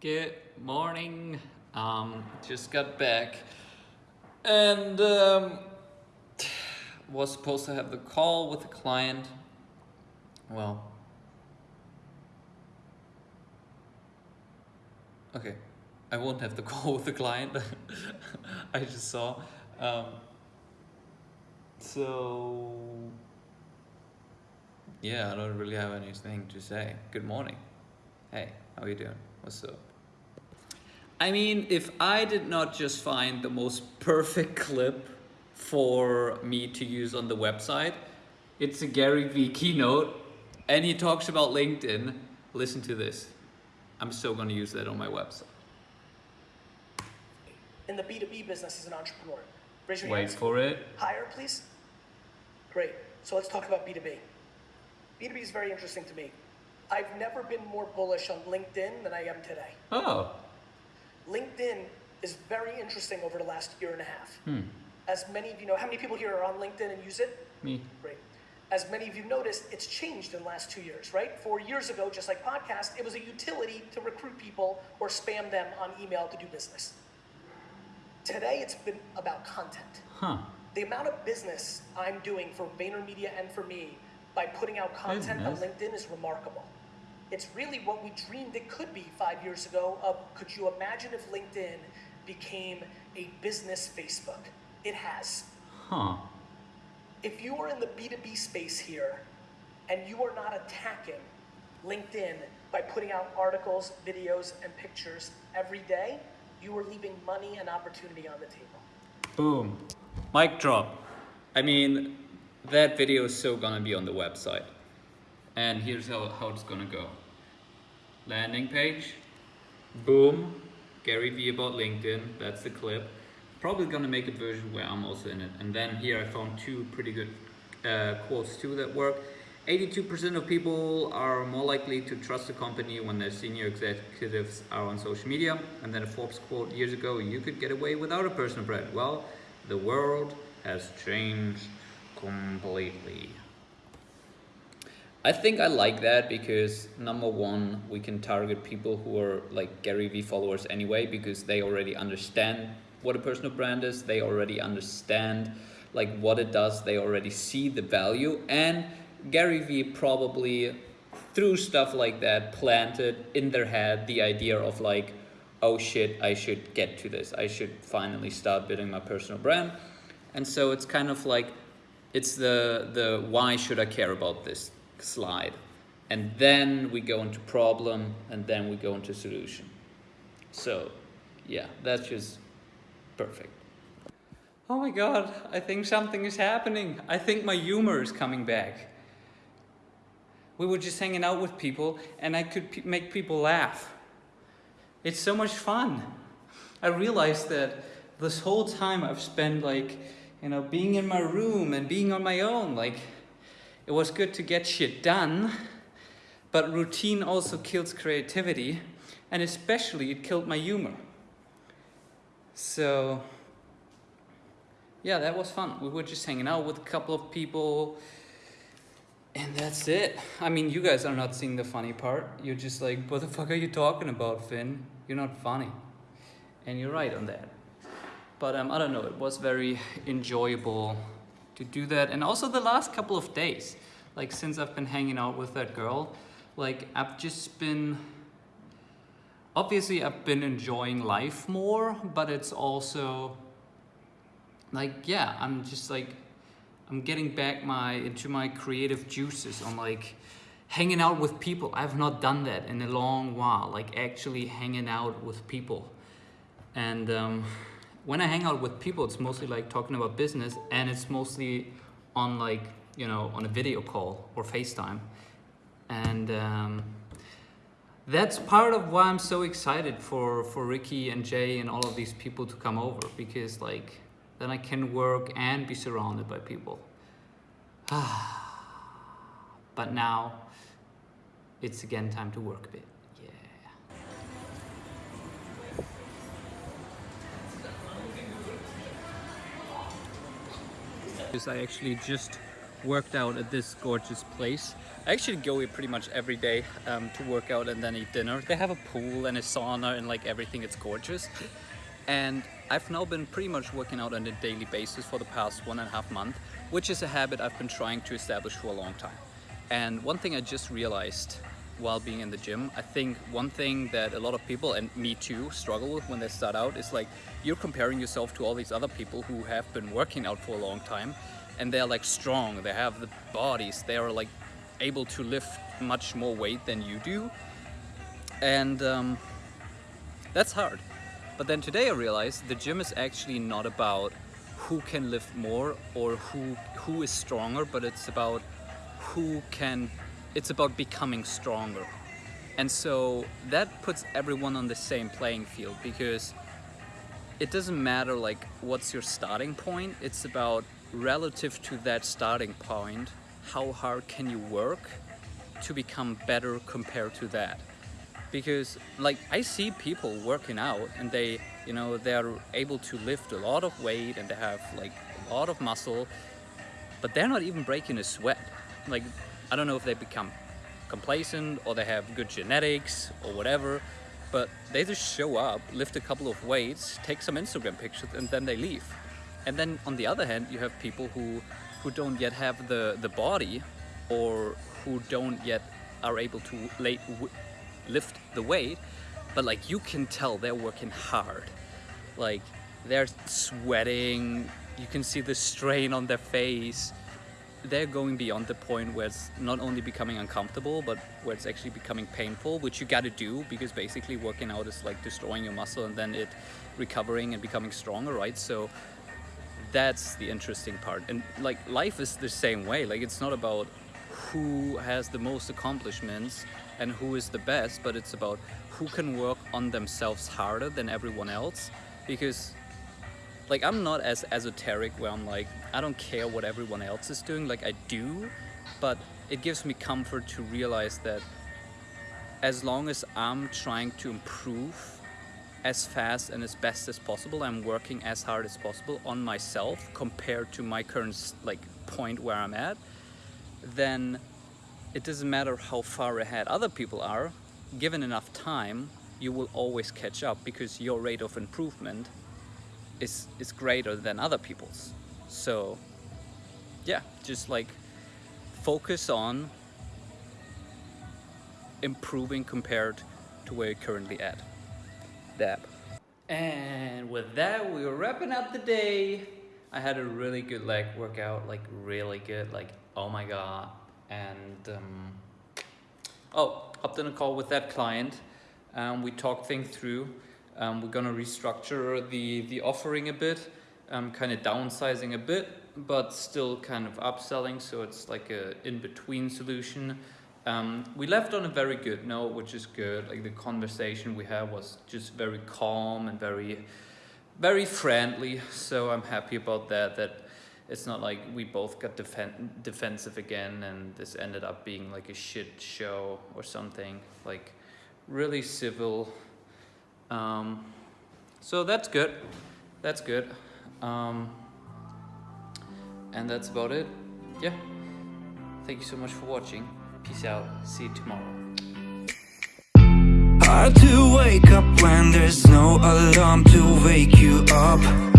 Good morning. Um, just got back and um, was supposed to have the call with the client. Well, okay, I won't have the call with the client. I just saw. Um, so, yeah, I don't really have anything to say. Good morning. Hey, how you doing? What's up? I mean, if I did not just find the most perfect clip for me to use on the website, it's a Gary Vee keynote and he talks about LinkedIn. Listen to this. I'm still going to use that on my website. in the B2B business as an entrepreneur? Raise your Wait hands. for it. Higher, please. Great. So let's talk about B2B. B2B is very interesting to me. I've never been more bullish on LinkedIn than I am today. Oh, LinkedIn is very interesting over the last year and a half. hmm. As many of you know, how many people here are on LinkedIn and use it? Me. Great. As many of you noticed, it's changed in the last two years, right? Four years ago, just like podcast, it was a utility to recruit people or spam them on email to do business. Today, it's been about content. Huh. The amount of business I'm doing for VaynerMedia and for me by putting out content on. LinkedIn is remarkable. It's really what we dreamed it could be five years ago. Of could you imagine if LinkedIn became a business Facebook? It has. Huh. If you are in the B2B space here and you are not attacking LinkedIn by putting out articles, videos, and pictures every day, you are leaving money and opportunity on the table. Boom. Mic drop. I mean, that video is so gonna be on the website. And here's how, how it's gonna go. Landing page. Boom. Gary Vee about LinkedIn. That's the clip. Probably gonna make a version where I'm also in it. And then here I found two pretty good uh, quotes too that work. 82% of people are more likely to trust a company when their senior executives are on social media. And then a Forbes quote years ago, you could get away without a personal brand. Well, the world has changed completely. I think I like that because number one, we can target people who are like Gary Vee followers anyway because they already understand what a personal brand is. They already understand like what it does. They already see the value and Gary Vee probably through stuff like that planted in their head the idea of like, oh shit, I should get to this. I should finally start building my personal brand. And so it's kind of like, it's the, the why should I care about this slide. And then we go into problem and then we go into solution. So yeah, that's just perfect. Oh my God, I think something is happening. I think my humor is coming back. We were just hanging out with people and I could pe make people laugh. It's so much fun. I realized that this whole time I've spent like, you know, being in my room and being on my own, like it was good to get shit done, but routine also kills creativity and especially it killed my humor. So yeah, that was fun. We were just hanging out with a couple of people and that's it. I mean, you guys are not seeing the funny part. You're just like, what the fuck are you talking about, Finn? You're not funny. And you're right on that. But um, I don't know, it was very enjoyable to do that. And also the last couple of days, like since I've been hanging out with that girl, like I've just been, obviously I've been enjoying life more, but it's also like, yeah, I'm just like, I'm getting back my into my creative juices on like hanging out with people. I've not done that in a long while, like actually hanging out with people. And um, when I hang out with people, it's mostly like talking about business and it's mostly on like, you know, on a video call or FaceTime. And um, that's part of why I'm so excited for, for Ricky and Jay and all of these people to come over because like, then I can work and be surrounded by people. but now it's again time to work a bit. Because I actually just worked out at this gorgeous place. I actually go here pretty much every day um, to work out and then eat dinner. They have a pool and a sauna and like everything, it's gorgeous. And I've now been pretty much working out on a daily basis for the past one and a half month, which is a habit I've been trying to establish for a long time. And one thing I just realized while being in the gym, I think one thing that a lot of people, and me too, struggle with when they start out is like you're comparing yourself to all these other people who have been working out for a long time and they're like strong, they have the bodies, they are like able to lift much more weight than you do. And um, that's hard. But then today I realized the gym is actually not about who can lift more or who who is stronger, but it's about who can it's about becoming stronger. And so that puts everyone on the same playing field because it doesn't matter like what's your starting point, it's about relative to that starting point, how hard can you work to become better compared to that? Because like I see people working out and they, you know, they're able to lift a lot of weight and they have like a lot of muscle, but they're not even breaking a sweat. Like, I don't know if they become complacent or they have good genetics or whatever, but they just show up, lift a couple of weights, take some Instagram pictures and then they leave. And then on the other hand, you have people who, who don't yet have the, the body or who don't yet are able to lay, lift the weight, but like you can tell they're working hard. Like they're sweating, you can see the strain on their face. They're going beyond the point where it's not only becoming uncomfortable, but where it's actually becoming painful, which you gotta do because basically working out is like destroying your muscle and then it recovering and becoming stronger, right? So that's the interesting part. And like life is the same way. Like it's not about who has the most accomplishments and who is the best, but it's about who can work on themselves harder than everyone else. Because like I'm not as esoteric where I'm like, I don't care what everyone else is doing. Like I do, but it gives me comfort to realize that as long as I'm trying to improve as fast and as best as possible. I'm working as hard as possible on myself compared to my current like point where I'm at. Then it doesn't matter how far ahead other people are. Given enough time, you will always catch up because your rate of improvement is is greater than other people's. So yeah, just like focus on improving compared to where you're currently at. That and with that, we were wrapping up the day. I had a really good leg workout, like really good, like oh my god. And um, oh, hopped in a call with that client. Um, we talked things through. Um, we're gonna restructure the the offering a bit, um, kind of downsizing a bit, but still kind of upselling. So it's like a in between solution. Um, we left on a very good note, which is good. Like the conversation we had was just very calm and very, very friendly. So I'm happy about that. That it's not like we both got defen defensive again, and this ended up being like a shit show or something. Like really civil. Um, so that's good. That's good. Um, and that's about it. Yeah. Thank you so much for watching. Peace out. See you tomorrow. Hard to wake up when there's no alarm to wake you up